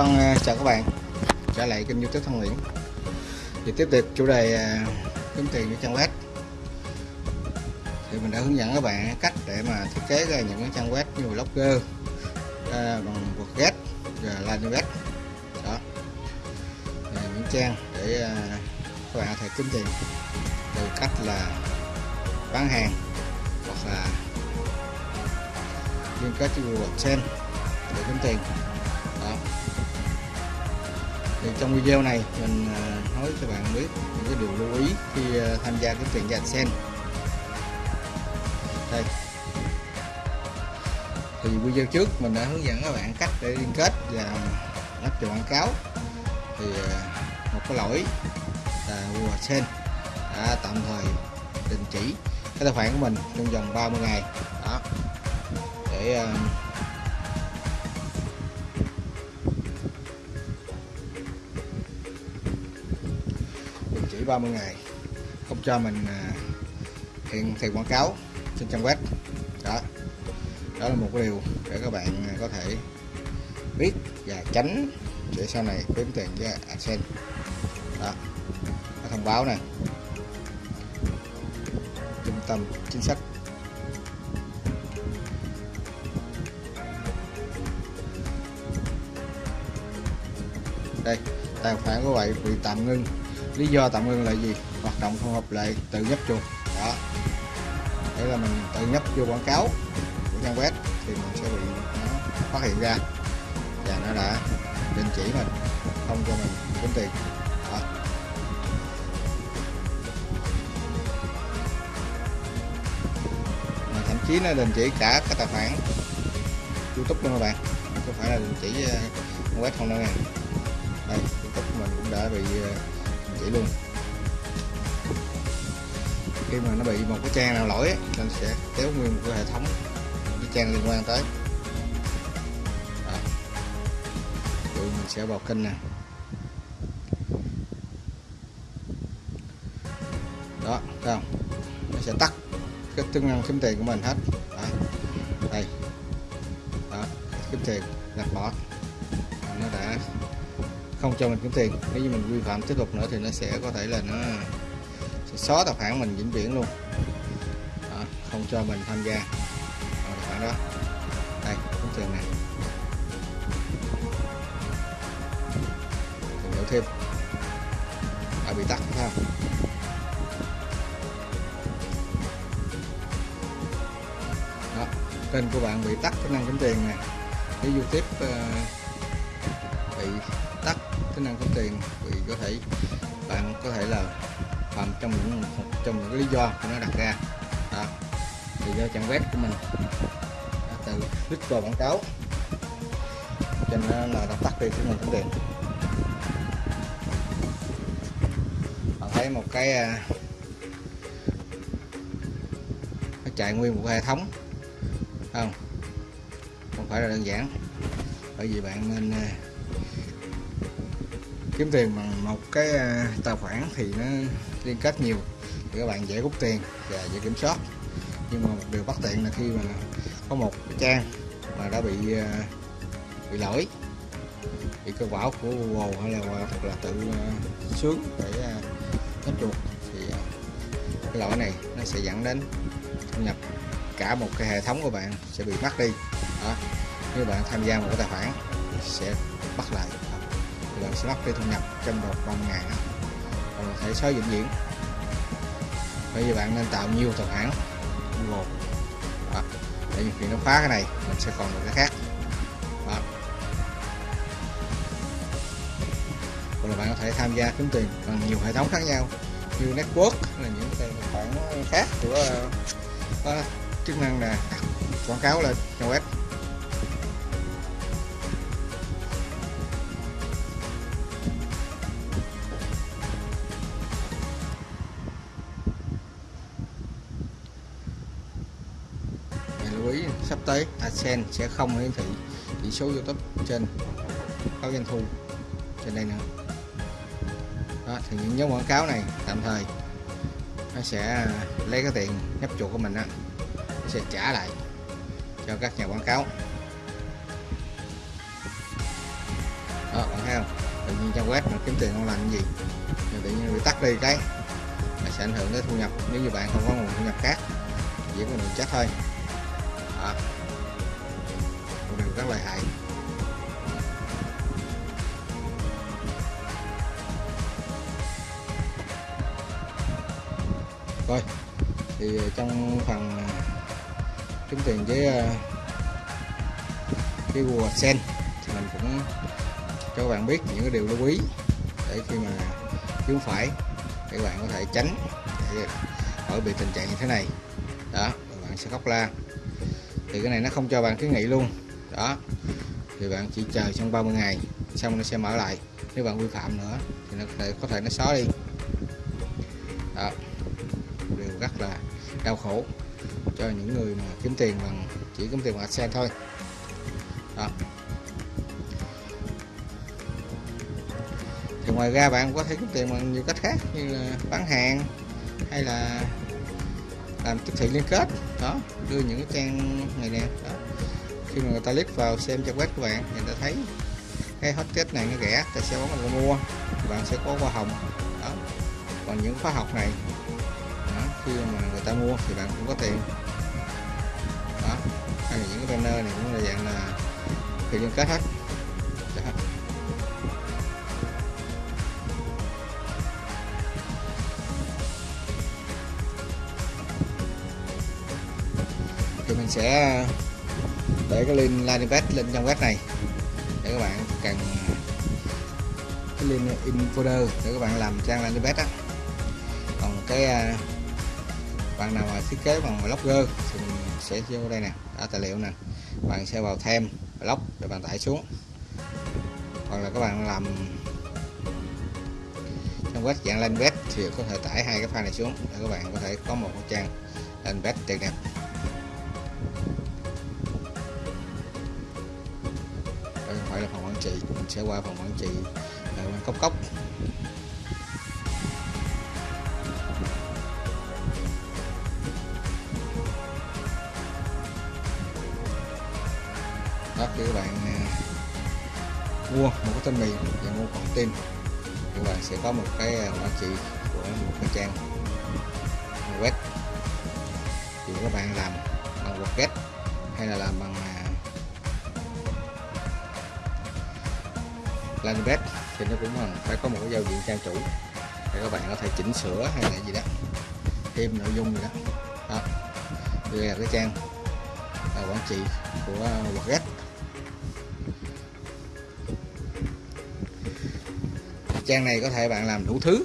Con chào các bạn. Trở lại kênh youtube Thân Nguyễn. Thì tiếp tục chủ đề à, kiếm tiền với trang web. Thì mình đã hướng dẫn các bạn cách để mà thiết kế ra những cái trang web như blogger à, bằng WordPress và Landingpage đó. À, những trang để à, các bạn có thể kiếm tiền từ cách là bán hàng hoặc là liên kết với Google AdSense để kiếm tiền. Đó thì trong video này mình à, nói cho bạn biết những cái điều lưu ý khi à, tham gia cái chuyện với sen. Đây. Thì video trước mình đã hướng dẫn các bạn cách để liên kết và lắp cho quảng cáo. Thì à, một cái lỗi là Google AdSense đã tạm thời đình chỉ cái tài khoản của mình trong vòng 30 ngày. Đó. Để 30 ngày. Không cho mình à, hiện tiền quảng cáo trên trang web. Đó. Đó là một cái điều để các bạn à, có thể biết và tránh để sau này kiếm tiền với AdSense. Đó. Cái thông báo này trung tâm chính sách. Đây, tài khoản của vậy bị tạm ngưng lý do tạm ngưng là gì? Hoạt động không hợp lệ tự nhấp chuột. Đó. Đấy là mình tự nhấp vô quảng cáo của trang web thì mình sẽ bị nó phát hiện ra. Và nó đã đình chỉ mình, không cho mình kiếm tiền. Đó. mà thậm chí nó đình chỉ cả cái tài khoản youtube luôn các bạn. Không phải là đình chỉ ờ, web không đâu nè đây, youtube của mình cũng đã bị ờ, chỉ luôn. Khi mà nó bị một cái trang nào lỗi nên sẽ kéo nguyên một cái hệ thống cái trang liên quan tới. Đó. Rồi mình sẽ vào kênh nè. Đó, thấy không? Nó sẽ tắt cái chức năng kiếm tiền của mình hết. Đó. đây. Đó, kiếm tiền, đặt bỏ không cho mình kiếm tiền. Nếu như mình vi phạm tiếp tục nữa thì nó sẽ có thể là nó sẽ xóa tài khoản mình vĩnh viễn luôn. Đó, không cho mình tham gia. Vào tài khoản đó. Đây kiếm tiền này. Tìm hiểu thêm. Đã bị tắt phải không? Đó kênh của bạn bị tắt tính năng kiếm tiền nè cái youtube uh, bị tính năng kiếm tiền vì có thể bạn có thể là phạm trong những một trong những cái lý do của nó đặt ra. Đó. thì do trang web của mình. Đã từ click vào quảng cáo. Cho nên là đã tắt đi tính năng kiếm tiền bạn thấy một cái à, nó chạy nguyên một hệ thống. Không không phải là đơn giản. Bởi vì bạn nên à, kiếm tiền bằng một cái à, tài khoản thì nó liên kết nhiều. Thì các bạn dễ rút tiền và dễ kiểm soát. Nhưng mà một điều bất tiện là khi mà có một cái trang mà đã bị à, bị lỗi, bị cơ bảo của Google hay là hoặc là tự à, sướng để nhấp chuột thì cái lỗi này nó sẽ dẫn đến thu nhập cả một cái hệ thống của bạn sẽ bị mất đi. Đó, nếu bạn tham gia một cái tài khoản sẽ bắt lại là bạn sẽ lắp cái thu nhập trong vòng 30 ngày còn ờ, thể xóa vĩnh viễn. Bây giờ bạn nên tạo nhiều tài khoản một. Đó. để khi nó phá cái này, mình sẽ còn một cái khác. Đó. hoặc là bạn có thể tham gia kiếm tiền bằng nhiều hệ thống khác nhau, như network là những tài khoản khác của ờ, có chức năng là quảng cáo lên trang web. Sắp tới. À, AdSense sẽ không hiển thị chỉ số YouTube trên báo doanh thu trên đây nữa. Đó, thì những nhóm quảng cáo này tạm thời nó sẽ lấy cái tiền nhấp chuột của mình đó nó sẽ trả lại cho các nhà quảng cáo. Đó bạn thấy không? Tự nhiên trang web mà kiếm tiền không làm cái gì. Nhưng tự nhiên bị tắt đi cái là sẽ ảnh hưởng tới thu nhập. Nếu như bạn không có nguồn thu nhập khác chỉ có mình chết thôi đó một điều rất là hại. Rồi thì trong phần kiếm tiền với ờ, cái Google sen thì mình cũng cho các bạn biết những cái điều lưu ý để khi mà kiếm phải để các bạn có thể tránh để khỏi bị tình trạng như thế này. Đó, bạn sẽ khóc la thì cái này nó không cho bạn kiến nghị luôn. Đó. Thì bạn chỉ chờ trong 30 ngày xong nó sẽ mở lại. Nếu bạn vi phạm nữa thì nó có thể, có thể nó xóa đi. Đó. Điều rất là đau khổ cho những người mà kiếm tiền bằng chỉ kiếm tiền bằng AdSense thôi. Đó. Thì ngoài ra bạn có thể kiếm tiền bằng nhiều cách khác như là bán hàng hay là làm tiếp thị liên kết. Đó đưa những cái trang này nè. Đó. Khi mà người ta click vào xem trang web của bạn người ta thấy cái hot kết này nó rẻ ta sẽ bấm vào mua. Bạn sẽ có hoa hồng. Đó. Còn những khóa học này đó, khi mà người ta mua thì bạn cũng có tiền. Đó. Hay là những cái banner này cũng là dạng là thì liên kết hết. Sẽ để cái link landing page lên trong web này để các bạn cần cái link in folder để các bạn làm trang landing page đó. còn cái à, bạn nào mà thiết kế bằng blogger thì mình sẽ vô đây nè đã tài liệu nè. Bạn sẽ vào thêm blog để bạn tải xuống. Hoặc là các bạn làm trong web dạng landing page thì có thể tải hai cái file này xuống để các bạn có thể có một trang landing page tuyệt đẹp. Sẽ qua phòng quản trị à, ở cốc cốc. Đó các bạn à, mua một cái tên mì và mua còn tin. Các bạn sẽ có một cái à, quản trị của một cái trang web. Thì các bạn làm bằng WordPress hay là làm bằng à, thì nó cũng phải có một cái giao diện trang chủ để các bạn có thể chỉnh sửa hay là gì đó. Thêm nội dung gì đó. Đó. Đây là cái trang là quản trị của WordPress trang này có thể bạn làm đủ thứ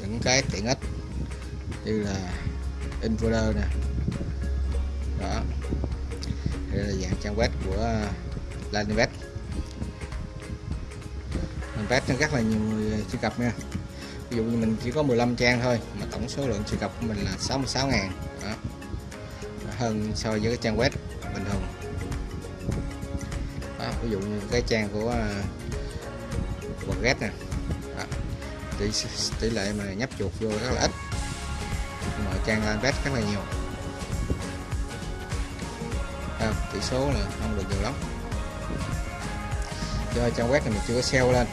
những cái tiện ích như là in nè. Đó. Đây là dạng trang web của landing mình test cho rất là nhiều người ờ, truy cập nha. Ví dụ như mình chỉ có 15 trang thôi mà tổng số lượng truy cập của mình là 66 ngàn. Đó. Hơn so với cái trang web bình thường. Đó, ví dụ như cái trang của ờ, uh, WordPress nè. Đó. tỷ tỷ lệ mà nhấp chuột vô rất là ít. Mà trang landpad rất là nhiều. À, tỷ số là không được nhiều lắm. Do trang web này mình chưa có sale lên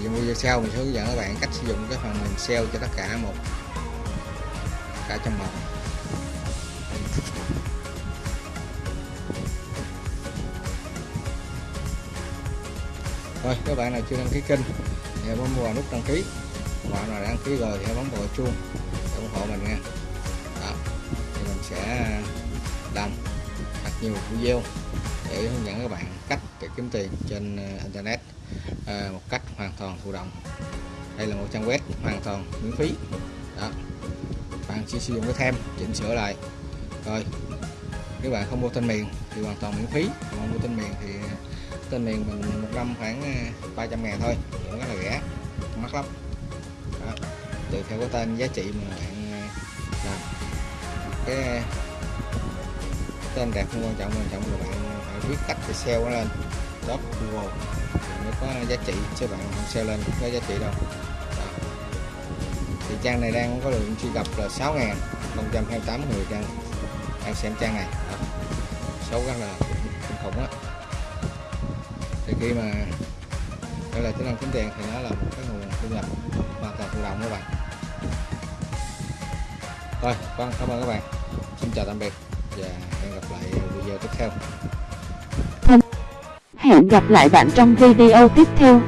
thì trong video sau mình sẽ hướng dẫn các bạn cách sử dụng cái phần mềm sale cho tất cả một, cả trong một. Rồi các bạn nào chưa đăng ký kênh thì bấm vào nút đăng ký. Bạn nào đã đăng ký rồi thì bấm vào chuông để ủng hộ mình nha. Đó, thì mình sẽ làm thật nhiều video để hướng dẫn các bạn cách để kiếm tiền trên ờ, internet. Ờ, một cách hoàn toàn thụ động. Đây là một trang web hoàn toàn miễn phí. Đó. Bạn chỉ sử dụng cái thêm chỉnh sửa lại. Rồi, nếu bạn không mua tên miền thì hoàn toàn miễn phí. Còn mua tên miền thì tên miền mình một năm khoảng ờ, 300 ngàn thôi. Cũng rất là rẻ, mắc lắm. Đó. tùy theo cái tên giá trị mà bạn ờ, làm. Cái tên đẹp không quan trọng quan trọng là bạn phải biết cách để sale nó lên. Top Google giá trị chứ bạn không sale lên cũng có giá trị đâu. Đó. thì trang này đang có lượng truy cập là 6.028 người đang đang xem trang này. Đó. số rất là kinh khủng á. Thì khi mà đây là tính năng kiếm tiền thì nó là một cái nguồn thu nhập hoàn toàn tự động các bạn. Rồi vâng cảm ơn các bạn. Xin chào tạm biệt và hẹn gặp lại video tiếp theo. Hẹn gặp lại bạn trong video tiếp theo.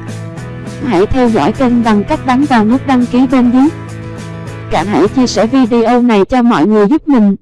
Hãy theo dõi kênh bằng cách bấm vào nút đăng ký bên dưới. Cả hãy chia sẻ video này cho mọi người giúp mình.